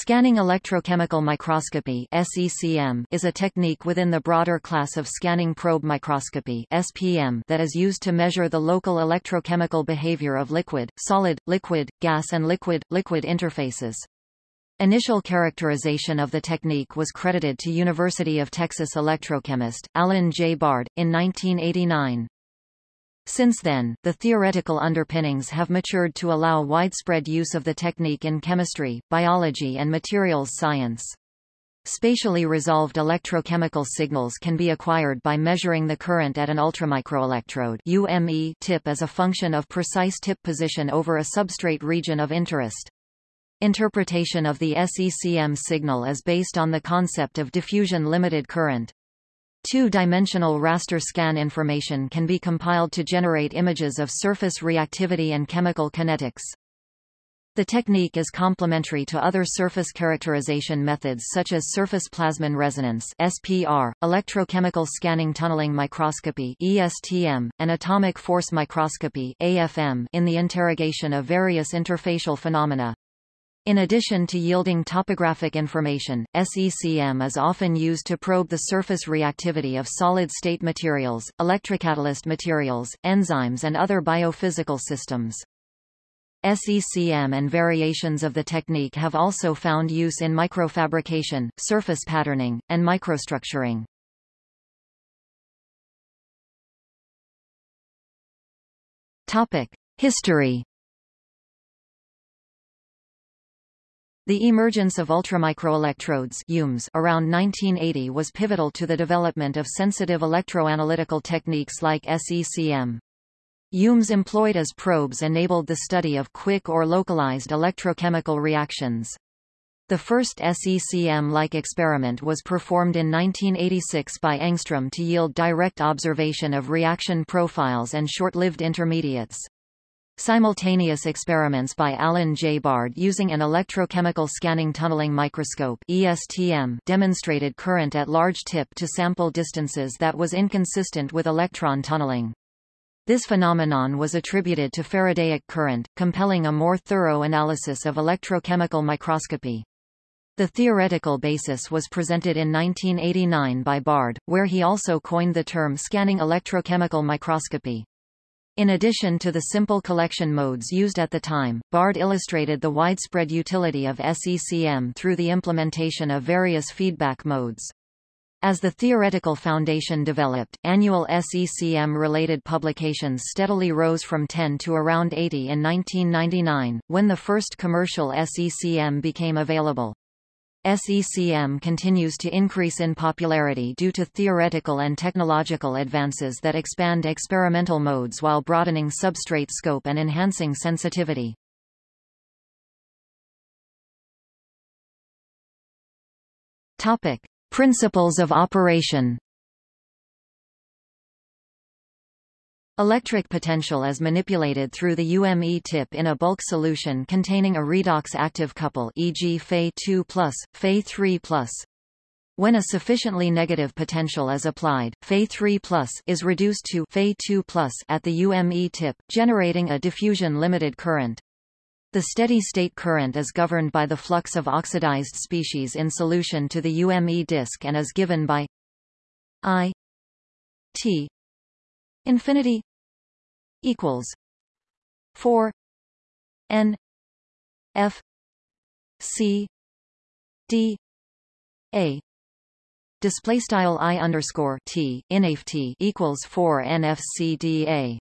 Scanning electrochemical microscopy is a technique within the broader class of scanning probe microscopy that is used to measure the local electrochemical behavior of liquid, solid, liquid, gas and liquid-liquid interfaces. Initial characterization of the technique was credited to University of Texas electrochemist, Alan J. Bard, in 1989. Since then, the theoretical underpinnings have matured to allow widespread use of the technique in chemistry, biology and materials science. Spatially resolved electrochemical signals can be acquired by measuring the current at an ultramicroelectrode UME tip as a function of precise tip position over a substrate region of interest. Interpretation of the SECM signal is based on the concept of diffusion limited current. Two-dimensional raster scan information can be compiled to generate images of surface reactivity and chemical kinetics. The technique is complementary to other surface characterization methods such as surface plasmon resonance (SPR), electrochemical scanning tunneling microscopy (ESTM), and atomic force microscopy (AFM) in the interrogation of various interfacial phenomena. In addition to yielding topographic information, SECM is often used to probe the surface reactivity of solid-state materials, electrocatalyst materials, enzymes and other biophysical systems. SECM and variations of the technique have also found use in microfabrication, surface patterning, and microstructuring. Topic. History The emergence of ultramicroelectrodes around 1980 was pivotal to the development of sensitive electroanalytical techniques like SECM. UMs employed as probes enabled the study of quick or localized electrochemical reactions. The first SECM-like experiment was performed in 1986 by Engstrom to yield direct observation of reaction profiles and short-lived intermediates. Simultaneous experiments by Alan J. Bard using an electrochemical scanning tunneling microscope ESTM demonstrated current at large tip to sample distances that was inconsistent with electron tunneling. This phenomenon was attributed to Faradaic current, compelling a more thorough analysis of electrochemical microscopy. The theoretical basis was presented in 1989 by Bard, where he also coined the term scanning electrochemical microscopy. In addition to the simple collection modes used at the time, Bard illustrated the widespread utility of SECM through the implementation of various feedback modes. As the theoretical foundation developed, annual SECM-related publications steadily rose from 10 to around 80 in 1999, when the first commercial SECM became available. SECM continues to increase in popularity due to theoretical and technological advances that expand experimental modes while broadening substrate scope and enhancing sensitivity. Topic: Principles of operation Electric potential is manipulated through the UME tip in a bulk solution containing a redox active couple e.g. Fe2+, Fe3+. When a sufficiently negative potential is applied, Fe3+, is reduced to Fe2+ at the UME tip, generating a diffusion-limited current. The steady-state current is governed by the flux of oxidized species in solution to the UME disk and is given by I T infinity equals 4 n f c d a. Display style i underscore t inft equals 4 nfcda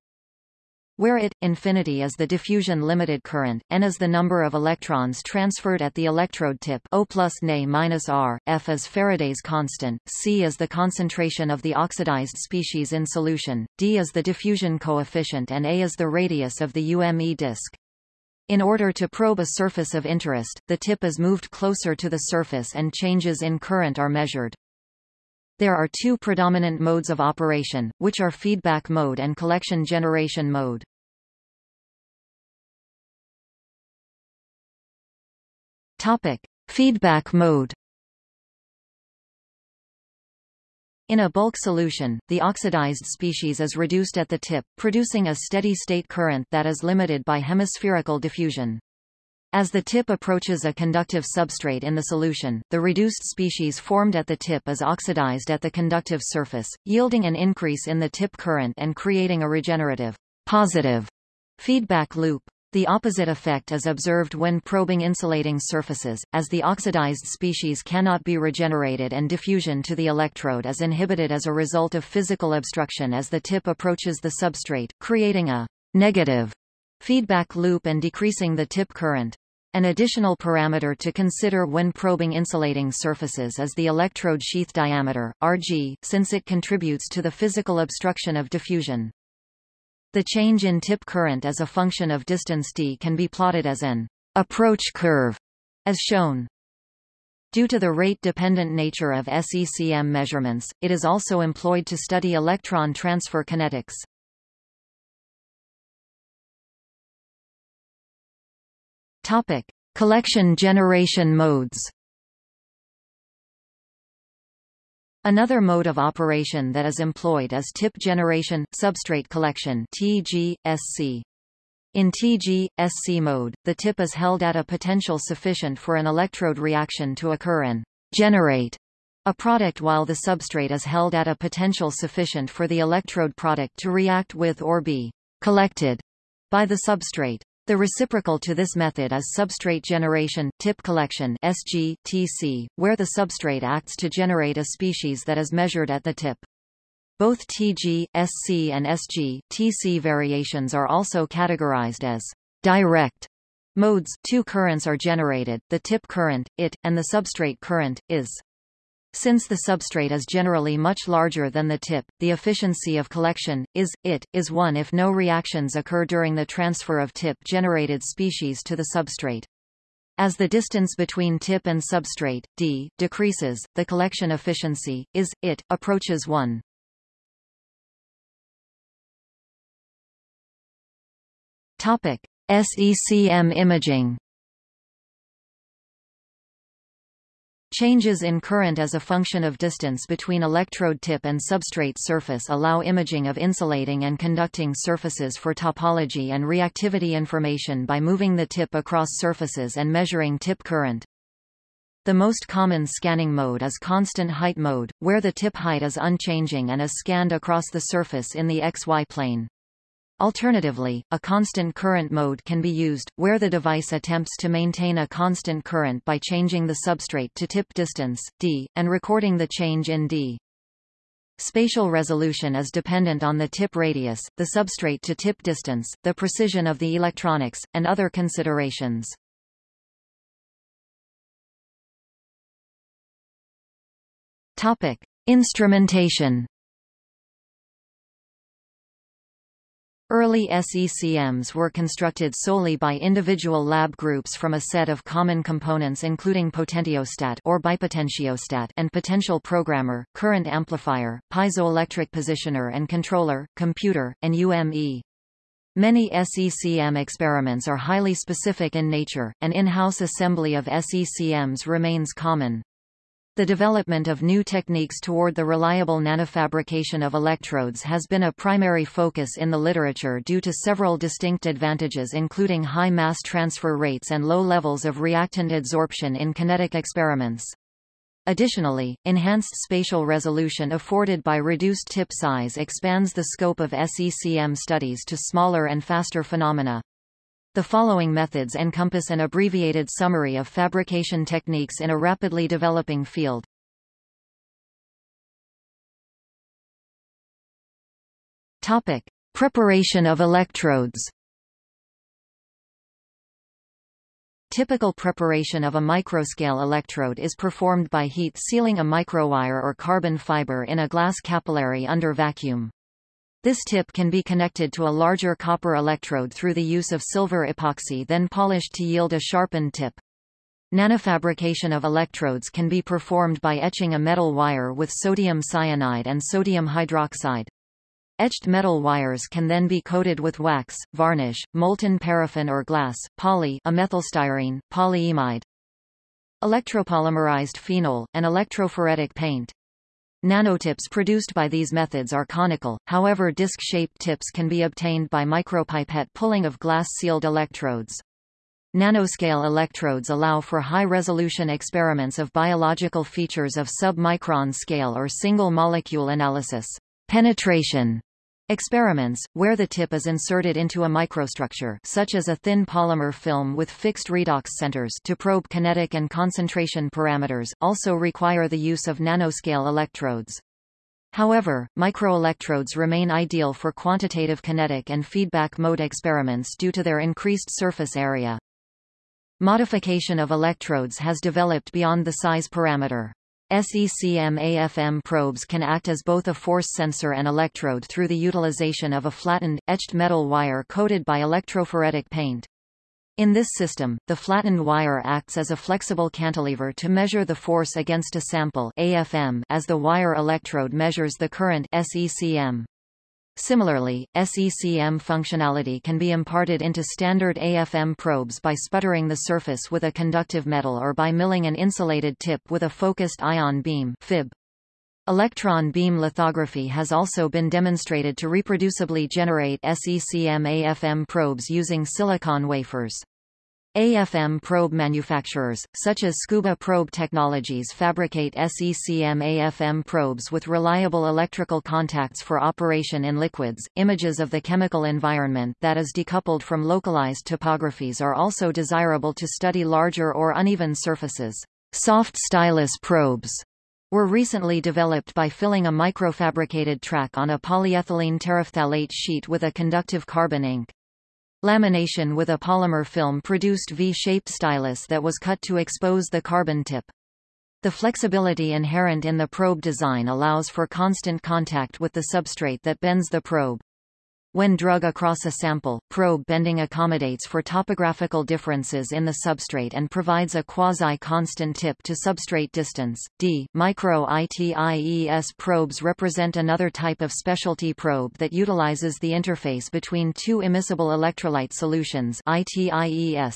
where it, infinity is the diffusion limited current, n is the number of electrons transferred at the electrode tip O plus Ne minus R, F is Faraday's constant, C is the concentration of the oxidized species in solution, D is the diffusion coefficient and A is the radius of the UME disk. In order to probe a surface of interest, the tip is moved closer to the surface and changes in current are measured. There are two predominant modes of operation, which are feedback mode and collection generation mode. Topic: Feedback mode. In a bulk solution, the oxidized species is reduced at the tip, producing a steady-state current that is limited by hemispherical diffusion. As the tip approaches a conductive substrate in the solution, the reduced species formed at the tip is oxidized at the conductive surface, yielding an increase in the tip current and creating a regenerative positive feedback loop. The opposite effect is observed when probing insulating surfaces, as the oxidized species cannot be regenerated and diffusion to the electrode is inhibited as a result of physical obstruction as the tip approaches the substrate, creating a negative feedback loop and decreasing the tip current. An additional parameter to consider when probing insulating surfaces is the electrode sheath diameter, Rg, since it contributes to the physical obstruction of diffusion. The change in tip current as a function of distance d can be plotted as an approach curve, as shown. Due to the rate-dependent nature of SECM measurements, it is also employed to study electron transfer kinetics. Topic: Collection generation modes. Another mode of operation that is employed is tip generation substrate collection (TG-SC). In TG-SC mode, the tip is held at a potential sufficient for an electrode reaction to occur and generate a product while the substrate is held at a potential sufficient for the electrode product to react with or be collected by the substrate. The reciprocal to this method is substrate generation tip collection SG, TC, where the substrate acts to generate a species that is measured at the tip. Both TG, SC and SG, TC variations are also categorized as direct modes. Two currents are generated, the tip current, IT, and the substrate current, IS. Since the substrate is generally much larger than the tip, the efficiency of collection, is, it, is 1 if no reactions occur during the transfer of tip-generated species to the substrate. As the distance between tip and substrate, d, decreases, the collection efficiency, is, it, approaches 1. Topic. SECM imaging Changes in current as a function of distance between electrode tip and substrate surface allow imaging of insulating and conducting surfaces for topology and reactivity information by moving the tip across surfaces and measuring tip current. The most common scanning mode is constant height mode, where the tip height is unchanging and is scanned across the surface in the XY plane. Alternatively, a constant current mode can be used, where the device attempts to maintain a constant current by changing the substrate to tip distance, d, and recording the change in d. Spatial resolution is dependent on the tip radius, the substrate to tip distance, the precision of the electronics, and other considerations. Topic. Instrumentation Early SECMs were constructed solely by individual lab groups from a set of common components including potentiostat or bipotentiostat and potential programmer, current amplifier, piezoelectric positioner and controller, computer, and UME. Many SECM experiments are highly specific in nature, and in-house assembly of SECMs remains common. The development of new techniques toward the reliable nanofabrication of electrodes has been a primary focus in the literature due to several distinct advantages including high mass transfer rates and low levels of reactant adsorption in kinetic experiments. Additionally, enhanced spatial resolution afforded by reduced tip size expands the scope of SECM studies to smaller and faster phenomena. The following methods encompass an abbreviated summary of fabrication techniques in a rapidly developing field. Topic: Preparation of electrodes. Typical preparation of a microscale electrode is performed by heat sealing a microwire or carbon fiber in a glass capillary under vacuum. This tip can be connected to a larger copper electrode through the use of silver epoxy then polished to yield a sharpened tip. Nanofabrication of electrodes can be performed by etching a metal wire with sodium cyanide and sodium hydroxide. Etched metal wires can then be coated with wax, varnish, molten paraffin or glass, poly amethylstyrene, polyimide, electropolymerized phenol, and electrophoretic paint. Nanotips produced by these methods are conical, however disc-shaped tips can be obtained by micropipette pulling of glass-sealed electrodes. Nanoscale electrodes allow for high-resolution experiments of biological features of sub-micron scale or single-molecule analysis. Penetration Experiments, where the tip is inserted into a microstructure such as a thin polymer film with fixed redox centers to probe kinetic and concentration parameters, also require the use of nanoscale electrodes. However, microelectrodes remain ideal for quantitative kinetic and feedback mode experiments due to their increased surface area. Modification of electrodes has developed beyond the size parameter. SECM-AFM probes can act as both a force sensor and electrode through the utilization of a flattened, etched metal wire coated by electrophoretic paint. In this system, the flattened wire acts as a flexible cantilever to measure the force against a sample AFM as the wire electrode measures the current SECM. Similarly, SECM functionality can be imparted into standard AFM probes by sputtering the surface with a conductive metal or by milling an insulated tip with a focused ion beam FIB. Electron beam lithography has also been demonstrated to reproducibly generate SECM AFM probes using silicon wafers. AFM probe manufacturers, such as Scuba Probe Technologies fabricate SECM AFM probes with reliable electrical contacts for operation in liquids. Images of the chemical environment that is decoupled from localized topographies are also desirable to study larger or uneven surfaces. Soft stylus probes were recently developed by filling a microfabricated track on a polyethylene terephthalate sheet with a conductive carbon ink. Lamination with a polymer film produced V-shaped stylus that was cut to expose the carbon tip. The flexibility inherent in the probe design allows for constant contact with the substrate that bends the probe. When drug across a sample, probe bending accommodates for topographical differences in the substrate and provides a quasi-constant tip to substrate distance. D. Micro-ITIES probes represent another type of specialty probe that utilizes the interface between two immiscible electrolyte solutions ITIES.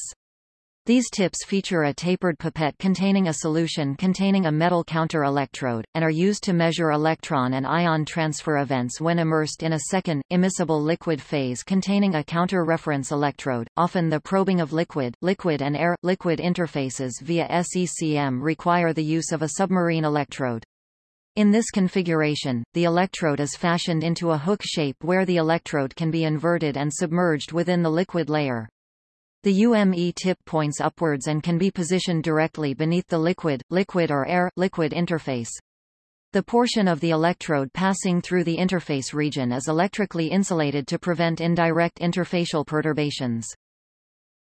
These tips feature a tapered pipette containing a solution containing a metal counter electrode, and are used to measure electron and ion transfer events when immersed in a second, immiscible liquid phase containing a counter-reference electrode. Often the probing of liquid, liquid and air-liquid interfaces via SECM require the use of a submarine electrode. In this configuration, the electrode is fashioned into a hook shape where the electrode can be inverted and submerged within the liquid layer. The UME tip points upwards and can be positioned directly beneath the liquid, liquid or air-liquid interface. The portion of the electrode passing through the interface region is electrically insulated to prevent indirect interfacial perturbations.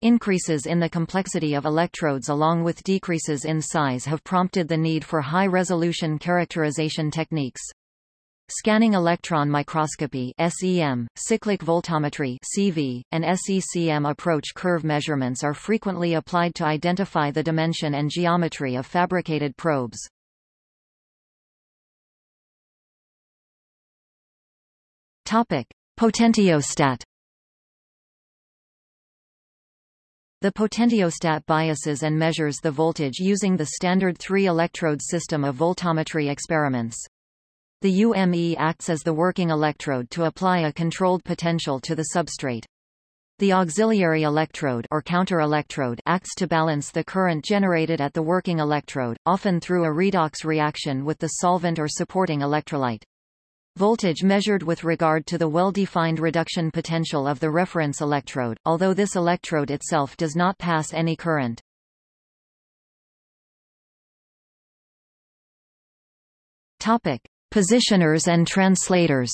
Increases in the complexity of electrodes along with decreases in size have prompted the need for high-resolution characterization techniques. Scanning electron microscopy SEM, cyclic voltammetry CV, and SECM approach curve measurements are frequently applied to identify the dimension and geometry of fabricated probes. Topic: Potentiostat The potentiostat biases and measures the voltage using the standard three-electrode system of voltammetry experiments. The UME acts as the working electrode to apply a controlled potential to the substrate. The auxiliary electrode or counter-electrode acts to balance the current generated at the working electrode, often through a redox reaction with the solvent or supporting electrolyte. Voltage measured with regard to the well-defined reduction potential of the reference electrode, although this electrode itself does not pass any current. Topic: Positioners and translators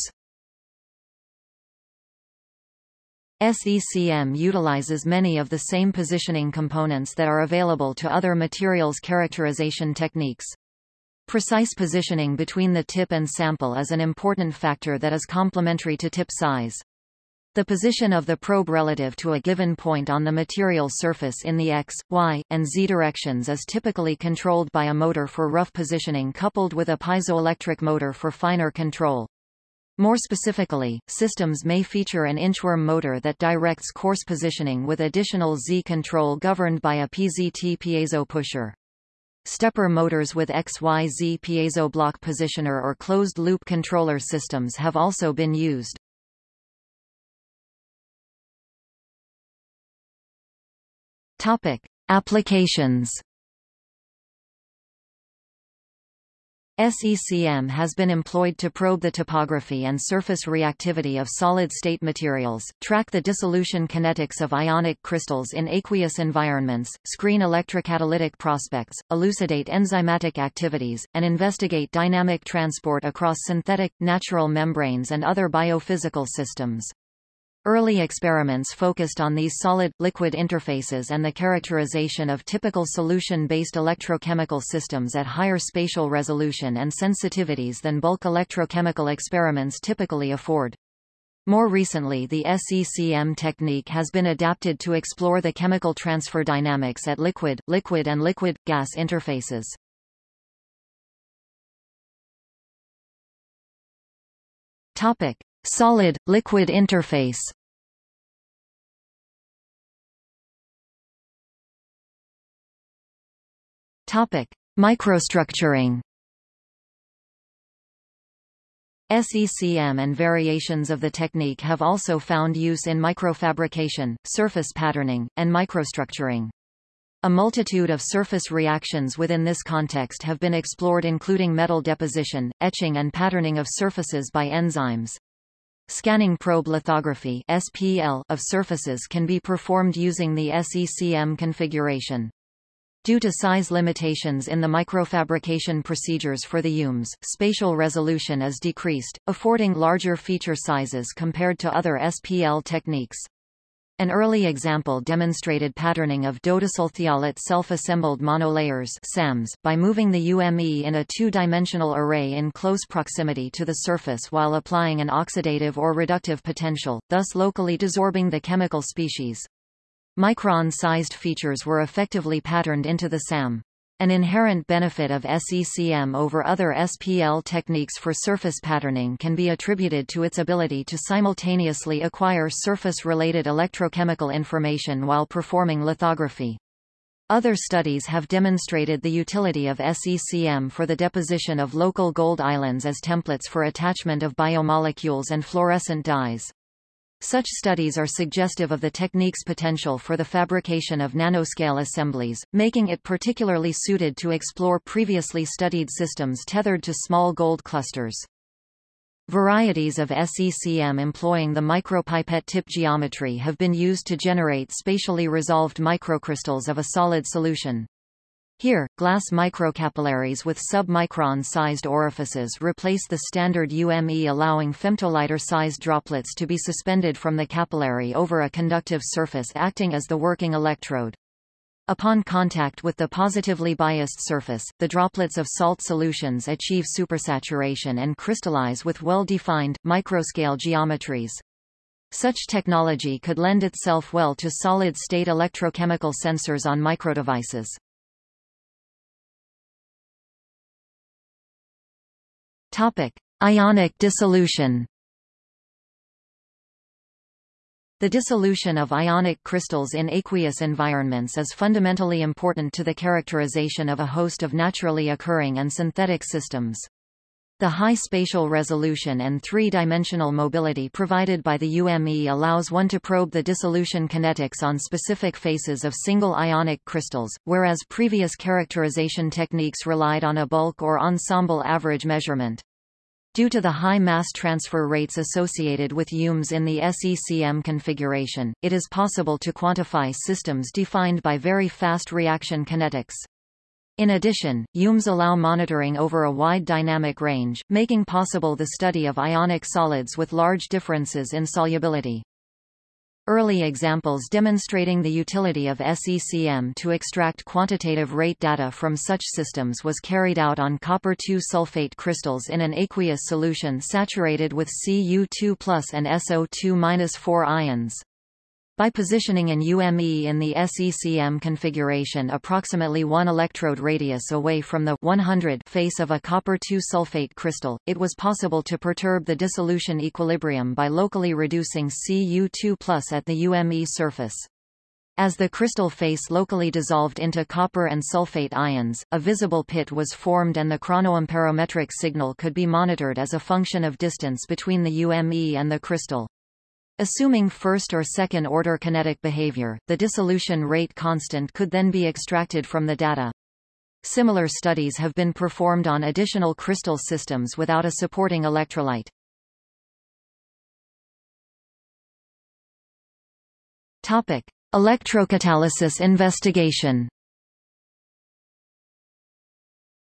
SECM utilizes many of the same positioning components that are available to other materials characterization techniques. Precise positioning between the tip and sample is an important factor that is complementary to tip size. The position of the probe relative to a given point on the material surface in the x, y, and z directions is typically controlled by a motor for rough positioning coupled with a piezoelectric motor for finer control. More specifically, systems may feature an inchworm motor that directs coarse positioning with additional Z control governed by a PZT piezo pusher. Stepper motors with XYZ piezo block positioner or closed-loop controller systems have also been used. Topic. Applications SECM has been employed to probe the topography and surface reactivity of solid-state materials, track the dissolution kinetics of ionic crystals in aqueous environments, screen electrocatalytic prospects, elucidate enzymatic activities, and investigate dynamic transport across synthetic, natural membranes and other biophysical systems. Early experiments focused on these solid-liquid interfaces and the characterization of typical solution-based electrochemical systems at higher spatial resolution and sensitivities than bulk electrochemical experiments typically afford. More recently the SECM technique has been adapted to explore the chemical transfer dynamics at liquid, liquid and liquid-gas interfaces. Topic. Solid-liquid interface Topic: Microstructuring. SECM and variations of the technique have also found use in microfabrication, surface patterning, and microstructuring. A multitude of surface reactions within this context have been explored including metal deposition, etching and patterning of surfaces by enzymes. Scanning probe lithography SPL of surfaces can be performed using the SECM configuration. Due to size limitations in the microfabrication procedures for the UMS, spatial resolution is decreased, affording larger feature sizes compared to other SPL techniques. An early example demonstrated patterning of dodecylthiolate self-assembled monolayers by moving the UME in a two-dimensional array in close proximity to the surface while applying an oxidative or reductive potential, thus locally desorbing the chemical species. Micron-sized features were effectively patterned into the SAM. An inherent benefit of SECM over other SPL techniques for surface patterning can be attributed to its ability to simultaneously acquire surface-related electrochemical information while performing lithography. Other studies have demonstrated the utility of SECM for the deposition of local gold islands as templates for attachment of biomolecules and fluorescent dyes. Such studies are suggestive of the technique's potential for the fabrication of nanoscale assemblies, making it particularly suited to explore previously studied systems tethered to small gold clusters. Varieties of SECM employing the micropipette tip geometry have been used to generate spatially resolved microcrystals of a solid solution. Here, glass microcapillaries with sub-micron-sized orifices replace the standard UME allowing femtoliter-sized droplets to be suspended from the capillary over a conductive surface acting as the working electrode. Upon contact with the positively biased surface, the droplets of salt solutions achieve supersaturation and crystallize with well-defined, microscale geometries. Such technology could lend itself well to solid-state electrochemical sensors on microdevices. Topic: Ionic dissolution. The dissolution of ionic crystals in aqueous environments is fundamentally important to the characterization of a host of naturally occurring and synthetic systems. The high spatial resolution and three-dimensional mobility provided by the UME allows one to probe the dissolution kinetics on specific faces of single ionic crystals, whereas previous characterization techniques relied on a bulk or ensemble average measurement. Due to the high mass transfer rates associated with UMS in the SECM configuration, it is possible to quantify systems defined by very fast reaction kinetics. In addition, UMS allow monitoring over a wide dynamic range, making possible the study of ionic solids with large differences in solubility. Early examples demonstrating the utility of SECM to extract quantitative rate data from such systems was carried out on copper-2 sulfate crystals in an aqueous solution saturated with Cu2 and SO2 4 ions. By positioning an UME in the SECM configuration approximately 1 electrode radius away from the 100 face of a copper-2 sulfate crystal, it was possible to perturb the dissolution equilibrium by locally reducing Cu2 at the UME surface. As the crystal face locally dissolved into copper and sulfate ions, a visible pit was formed and the chronoamperometric signal could be monitored as a function of distance between the UME and the crystal. Assuming first or second order kinetic behavior, the dissolution rate constant could then be extracted from the data. Similar studies have been performed on additional crystal systems without a supporting electrolyte. Topic: Electrocatalysis investigation.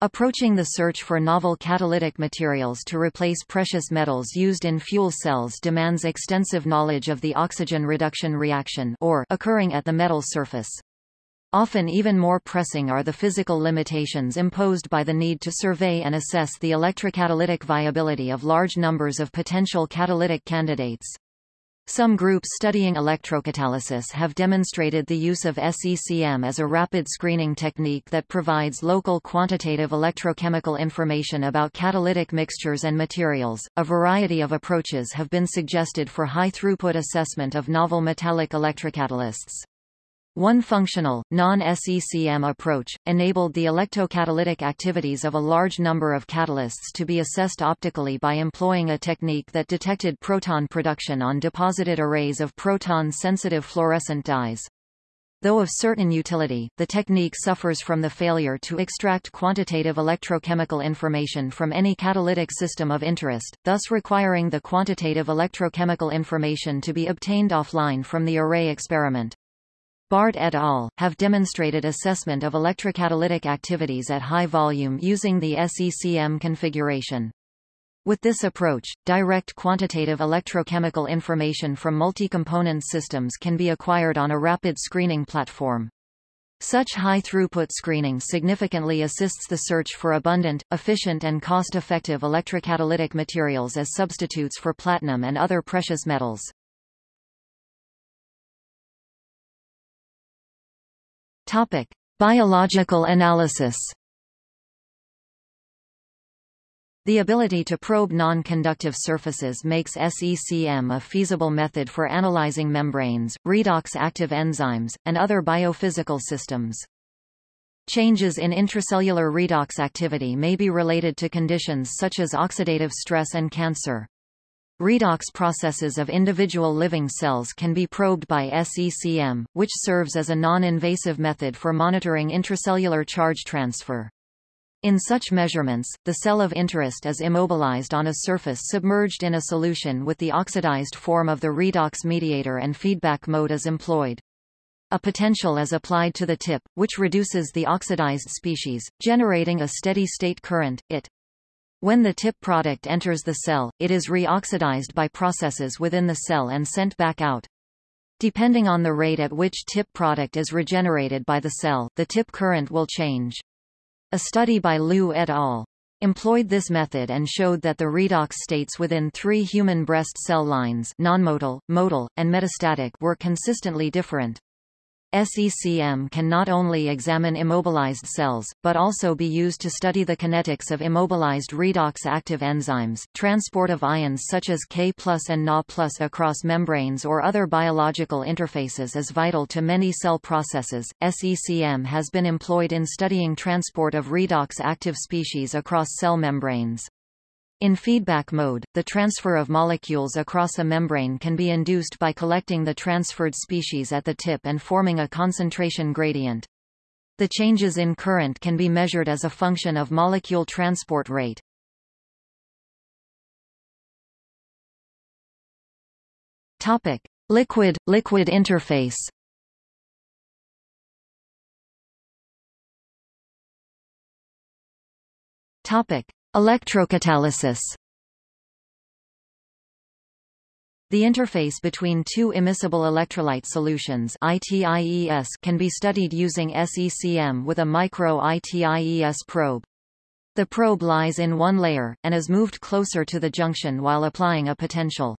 Approaching the search for novel catalytic materials to replace precious metals used in fuel cells demands extensive knowledge of the oxygen reduction reaction or occurring at the metal surface. Often even more pressing are the physical limitations imposed by the need to survey and assess the electrocatalytic viability of large numbers of potential catalytic candidates. Some groups studying electrocatalysis have demonstrated the use of SECM as a rapid screening technique that provides local quantitative electrochemical information about catalytic mixtures and materials. A variety of approaches have been suggested for high throughput assessment of novel metallic electrocatalysts. One functional, non-SECM approach, enabled the electrocatalytic activities of a large number of catalysts to be assessed optically by employing a technique that detected proton production on deposited arrays of proton-sensitive fluorescent dyes. Though of certain utility, the technique suffers from the failure to extract quantitative electrochemical information from any catalytic system of interest, thus requiring the quantitative electrochemical information to be obtained offline from the array experiment. Bard et al. have demonstrated assessment of electrocatalytic activities at high volume using the SECM configuration. With this approach, direct quantitative electrochemical information from multi-component systems can be acquired on a rapid screening platform. Such high-throughput screening significantly assists the search for abundant, efficient and cost-effective electrocatalytic materials as substitutes for platinum and other precious metals. Topic: Biological analysis. The ability to probe non-conductive surfaces makes SECM a feasible method for analyzing membranes, redox active enzymes, and other biophysical systems. Changes in intracellular redox activity may be related to conditions such as oxidative stress and cancer. Redox processes of individual living cells can be probed by SECM, which serves as a non-invasive method for monitoring intracellular charge transfer. In such measurements, the cell of interest is immobilized on a surface submerged in a solution with the oxidized form of the redox mediator and feedback mode is employed. A potential is applied to the tip, which reduces the oxidized species, generating a steady-state current, IT. When the tip product enters the cell, it is reoxidized by processes within the cell and sent back out. Depending on the rate at which tip product is regenerated by the cell, the tip current will change. A study by Liu et al. employed this method and showed that the redox states within three human breast cell lines non-motile, motile, and metastatic were consistently different. SECM can not only examine immobilized cells, but also be used to study the kinetics of immobilized redox active enzymes. Transport of ions such as K and Na across membranes or other biological interfaces is vital to many cell processes. SECM has been employed in studying transport of redox active species across cell membranes. In feedback mode, the transfer of molecules across a membrane can be induced by collecting the transferred species at the tip and forming a concentration gradient. The changes in current can be measured as a function of molecule transport rate. Topic: Liquid-liquid interface. Topic: Electrocatalysis The interface between two immiscible electrolyte solutions ITIES can be studied using SECM with a micro-ITIES probe. The probe lies in one layer, and is moved closer to the junction while applying a potential.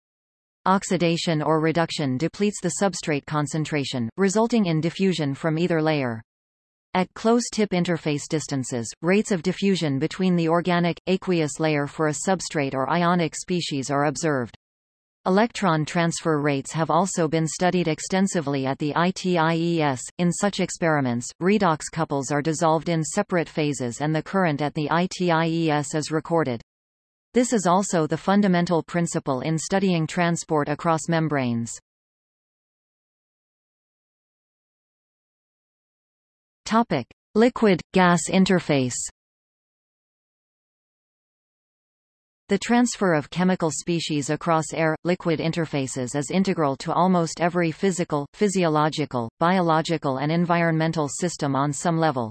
Oxidation or reduction depletes the substrate concentration, resulting in diffusion from either layer. At close tip interface distances, rates of diffusion between the organic, aqueous layer for a substrate or ionic species are observed. Electron transfer rates have also been studied extensively at the ITIES. In such experiments, redox couples are dissolved in separate phases and the current at the ITIES is recorded. This is also the fundamental principle in studying transport across membranes. Topic: Liquid-gas interface. The transfer of chemical species across air-liquid interfaces is integral to almost every physical, physiological, biological and environmental system on some level.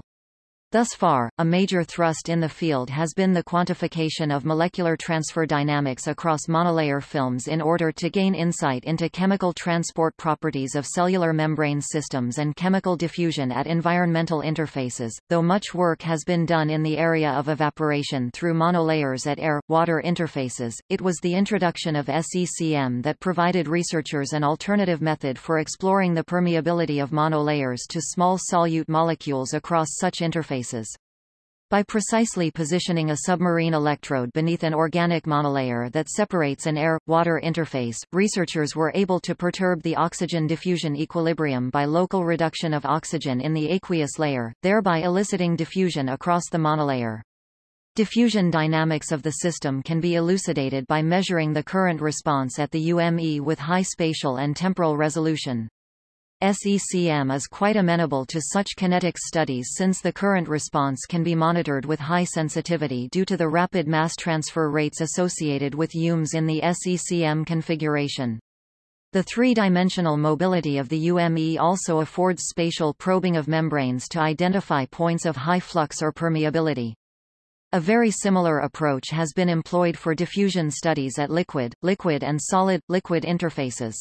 Thus far, a major thrust in the field has been the quantification of molecular transfer dynamics across monolayer films in order to gain insight into chemical transport properties of cellular membrane systems and chemical diffusion at environmental interfaces. Though much work has been done in the area of evaporation through monolayers at air-water interfaces, it was the introduction of SECM that provided researchers an alternative method for exploring the permeability of monolayers to small solute molecules across such interfaces by precisely positioning a submarine electrode beneath an organic monolayer that separates an air-water interface, researchers were able to perturb the oxygen diffusion equilibrium by local reduction of oxygen in the aqueous layer, thereby eliciting diffusion across the monolayer. Diffusion dynamics of the system can be elucidated by measuring the current response at the UME with high spatial and temporal resolution. SECM is quite amenable to such kinetic studies since the current response can be monitored with high sensitivity due to the rapid mass transfer rates associated with UMs in the SECM configuration. The three-dimensional mobility of the UME also affords spatial probing of membranes to identify points of high flux or permeability. A very similar approach has been employed for diffusion studies at liquid, liquid and solid, liquid interfaces.